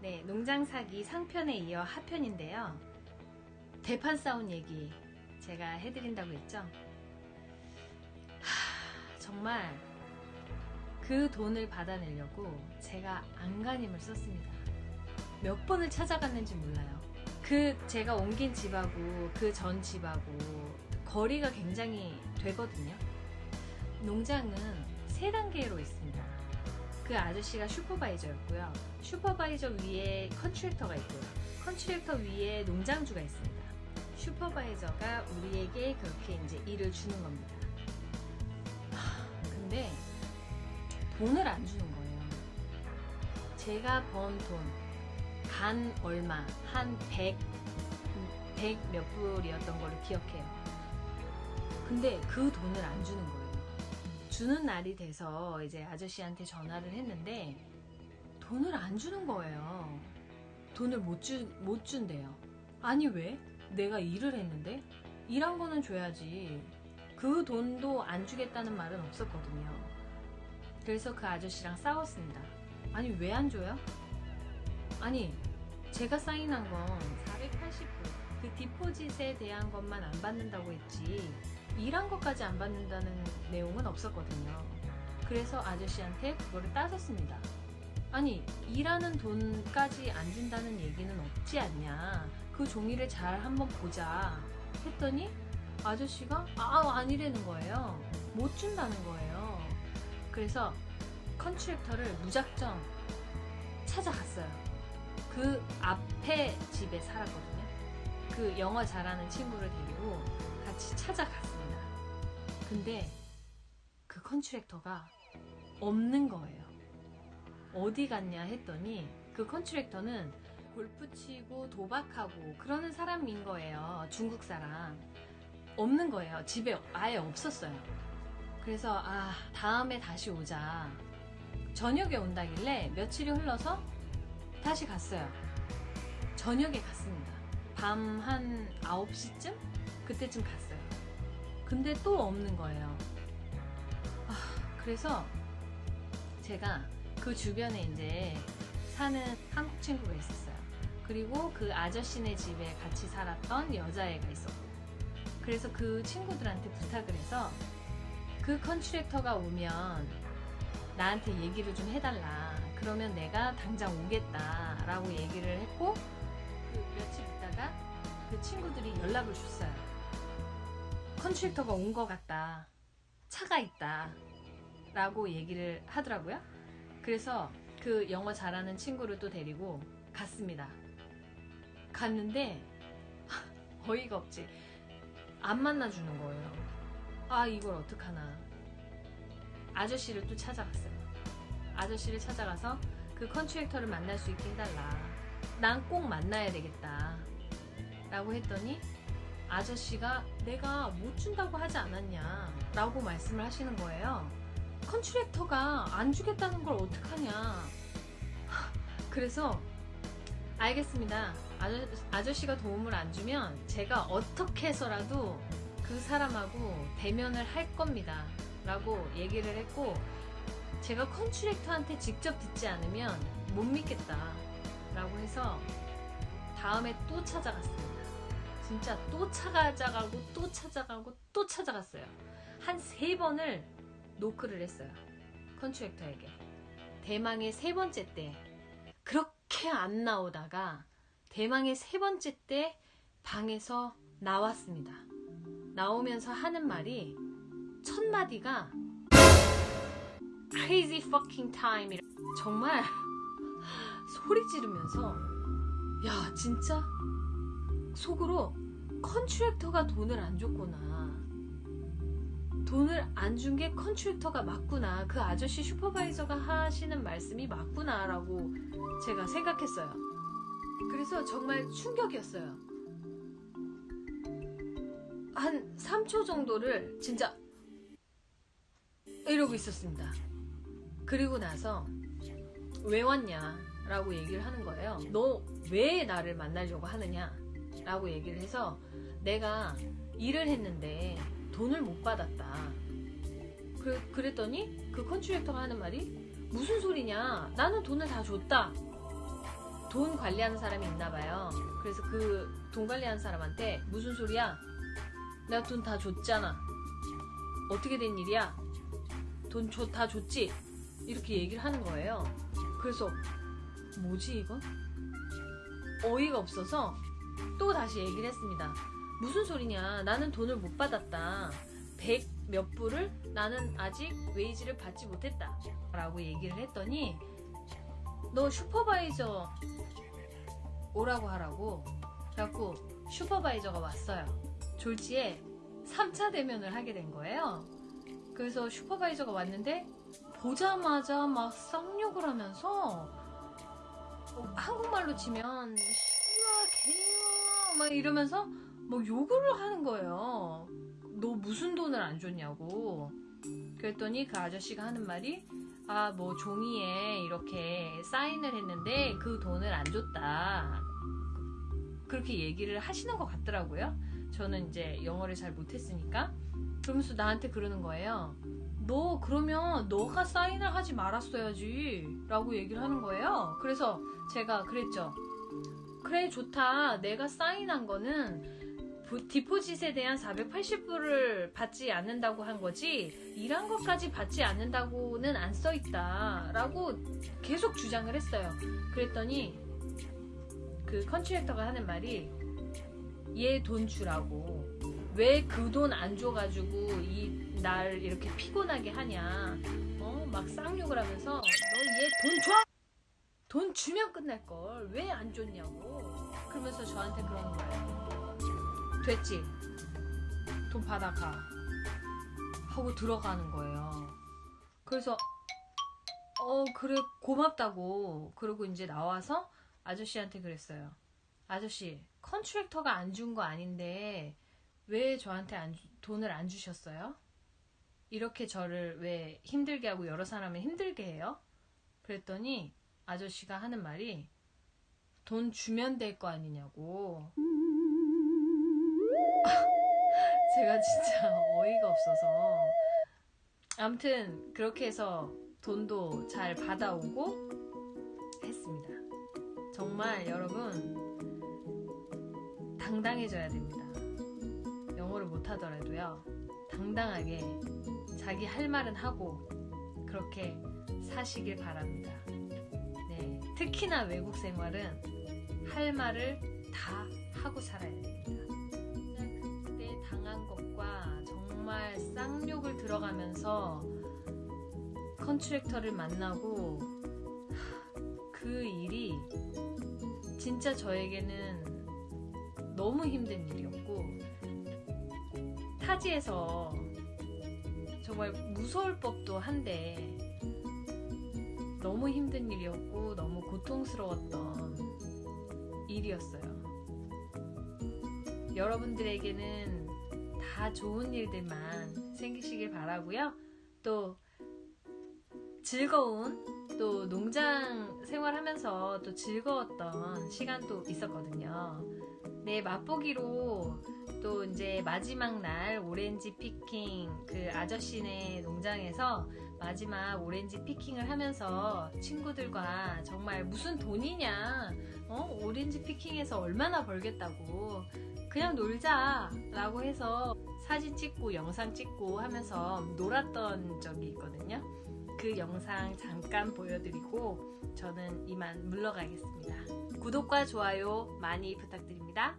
네, 농장 사기 상편에 이어 하편인데요. 대판 싸운 얘기 제가 해드린다고 했죠. 하, 정말 그 돈을 받아내려고 제가 안간힘을 썼습니다. 몇 번을 찾아갔는지 몰라요. 그 제가 옮긴 집하고 그 전 집하고 거리가 굉장히 되거든요. 농장은 세 단계로 있습니다. 그 아저씨가 슈퍼바이저였고요. supervisor 위에 contractor가 있고요. contractor 위에 농장주가 있습니다. 슈퍼바이저가 우리에게 그렇게 이제 일을 주는 겁니다. 하, 근데 돈을 안 주는 거예요. 제가 번 돈, 간 얼마, 한 100, 100몇 불이었던 걸로 기억해요. 근데 그 돈을 안 주는 거예요. 주는 날이 돼서 이제 아저씨한테 전화를 했는데 돈을 안 주는 거예요. 돈을 못, 주, 못 준대요. 아니 왜? 내가 일을 했는데? 일한 거는 줘야지. 그 돈도 안 주겠다는 말은 없었거든요. 그래서 그 아저씨랑 싸웠습니다. 아니 왜 안 줘요? 아니 제가 사인한 건 480불 그 디포짓에 대한 것만 안 받는다고 했지 일한 것까지 안 받는다는 내용은 없었거든요. 그래서 아저씨한테 그거를 따졌습니다. 아니 일하는 돈까지 안 준다는 얘기는 없지 않냐? 그 종이를 잘 한번 보자 했더니 아저씨가 아 아니라는 거예요. 못 준다는 거예요. 그래서 컨트랙터를 무작정 찾아갔어요. 그 앞에 집에 살았거든요. 그 영어 잘하는 친구를 데리고 같이 찾아갔습니다 근데 그 컨트랙터가 없는 거예요 어디 갔냐 했더니 그 컨트랙터는 골프 치고 도박하고 그러는 사람인 거예요. 중국 사람. 없는 거예요. 집에 아예 없었어요. 그래서 아 다음에 다시 오자. 저녁에 온다길래 며칠이 흘러서 다시 갔어요. 저녁에 갔습니다. 밤 한 9시쯤? 그때쯤 갔어요. 근데 또 없는 거예요. 아, 그래서 제가 그 주변에 이제 사는 한국 친구가 있었어요. 그리고 그 아저씨네 집에 같이 살았던 여자애가 있었고. 그래서 그 친구들한테 부탁을 해서 그 컨트랙터가 오면 나한테 얘기를 좀 해달라. 그러면 내가 당장 오겠다. 라고 얘기를 했고, 그 며칠 있다가 그 친구들이 연락을 줬어요. 컨트랙터가 온 것 같다. 차가 있다. 라고 얘기를 하더라고요. 그래서 그 영어 잘하는 친구를 또 데리고 갔습니다. 갔는데 어이가 없지. 안 만나주는 거예요. 아 이걸 어떡하나. 아저씨를 또 찾아갔어요. 아저씨를 찾아가서 그 contractor를 만날 수 있게 해달라. 난 꼭 만나야 되겠다. 라고 했더니 아저씨가 내가 못 준다고 하지 않았냐 라고 말씀을 하시는 거예요. contractor가 안 주겠다는 걸 어떡하냐. 그래서 알겠습니다. 아저, 아저씨가 도움을 안 주면 제가 어떻게 해서라도 그 사람하고 대면을 할 겁니다. 라고 얘기를 했고 제가 컨트랙터한테 직접 듣지 않으면 못 믿겠다. 라고 해서 다음에 또 찾아갔습니다. 진짜 또 찾아가고 또 찾아가고 또 찾아갔어요. 한 세 번을 노크를 했어요. 컨트랙터에게. 대망의 세 번째 때 그렇게 안 나오다가 대망의 세 번째 때 방에서 나왔습니다. 나오면서 하는 말이 첫 마디가 crazy fucking time 정말 소리 지르면서 야 진짜 속으로 컨트랙터가 돈을 안 줬구나 돈을 안 준 게 컨트랙터가 맞구나. 그 아저씨 슈퍼바이저가 하시는 말씀이 맞구나. 라고 제가 생각했어요. 그래서 정말 충격이었어요. 한 3초 정도를 진짜 이러고 있었습니다. 그리고 나서 왜 왔냐? 라고 얘기를 하는 거예요. 너 왜 나를 만나려고 하느냐? 라고 얘기를 해서 내가 일을 했는데 돈을 못 받았다. 그 컨트랙터가 하는 말이 무슨 소리냐? 나는 돈을 다 줬다. 돈 관리하는 사람이 있나 봐요. 그래서 그 돈 관리하는 사람한테 무슨 소리야? 내가 돈 다 줬잖아. 어떻게 된 일이야? 돈 다 줬지? 이렇게 얘기를 하는 거예요. 그래서 뭐지 이건? 어이가 없어서 또 다시 얘기를 했습니다. 무슨 소리냐? 나는 돈을 못 받았다. 100 몇 불을 나는 아직 웨이지를 받지 못했다. 라고 얘기를 했더니 너 슈퍼바이저 오라고 하라고 그래갖고 슈퍼바이저가 왔어요. 졸지에 3차 대면을 하게 된 거예요. 그래서 슈퍼바이저가 왔는데 보자마자 막 쌍욕을 하면서 어, 한국말로 치면 씨와 개요 막 이러면서 뭐 욕을 하는 거예요. 너 무슨 돈을 안 줬냐고. 그랬더니 그 아저씨가 하는 말이 아 뭐 종이에 이렇게 사인을 했는데 그 돈을 안 줬다. 그렇게 얘기를 하시는 것 같더라고요. 저는 이제 영어를 잘 못했으니까. 그러면서 나한테 그러는 거예요. 너 그러면 너가 사인을 하지 말았어야지 라고 얘기를 하는 거예요. 그래서 제가 그랬죠. 그래 좋다. 내가 사인한 거는 부- 디포짓에 대한 480불을 받지 않는다고 한 거지 일한 것까지 받지 않는다고는 안 써 있다 라고 계속 주장을 했어요. 그랬더니 그 컨트랙터가 하는 말이 얘 돈 주라고 왜 그 돈 안 줘가지고 이 날 이렇게 피곤하게 하냐 어 막 쌍욕을 하면서 너 얘 돈 줘? 돈 주면 끝날 걸. 왜 안 줬냐고. 그러면서 저한테 그러는 거예요. 됐지? 돈 받아가. 하고 들어가는 거예요. 그래서 어 그래 고맙다고. 그러고 이제 나와서 아저씨한테 그랬어요. 아저씨 컨트랙터가 안 준 거 아닌데 왜 저한테 안 주- 돈을 안 주셨어요? 이렇게 저를 왜 힘들게 하고 여러 사람을 힘들게 해요? 그랬더니 아저씨가 하는 말이 돈 주면 될 거 아니냐고. 제가 진짜 어이가 없어서. 아무튼 그렇게 해서 돈도 잘 받아오고 했습니다. 정말 여러분 당당해져야 됩니다. 영어를 못하더라도요. 당당하게 자기 할 말은 하고 그렇게 사시길 바랍니다. 네, 특히나 외국 생활은 할 말을 다 하고 살아야 됩니다. 그때 당한 것과 정말 쌍욕을 들어가면서 컨트랙터를 만나고 하, 그 일이 진짜 저에게는 너무 힘든 일이었고 타지에서 정말 무서울 법도 한데 너무 힘든 일이었고 너무 고통스러웠던 일이었어요. 여러분들에게는 다 좋은 일들만 생기시길 바라고요. 또 즐거운 또 농장 생활하면서 또 즐거웠던 시간도 있었거든요. 네, 맛보기로 또 이제 마지막 날 오렌지 피킹 그 아저씨네 농장에서 마지막 오렌지 피킹을 하면서 친구들과 정말 무슨 돈이냐 어? 오렌지 피킹해서 얼마나 벌겠다고. 그냥 놀자 라고 해서 사진 찍고 영상 찍고 하면서 놀았던 적이 있거든요. 그 영상 잠깐 보여드리고 저는 이만 물러가겠습니다. 구독과 좋아요 많이 부탁드립니다.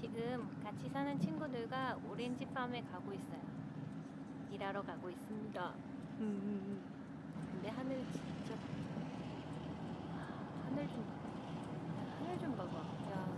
지금 같이 사는 친구들과 오렌지 팜에 가고 있어요. 일하러 가고 있습니다. 근데 하늘 진짜 하늘 좀 하늘 좀 봐봐.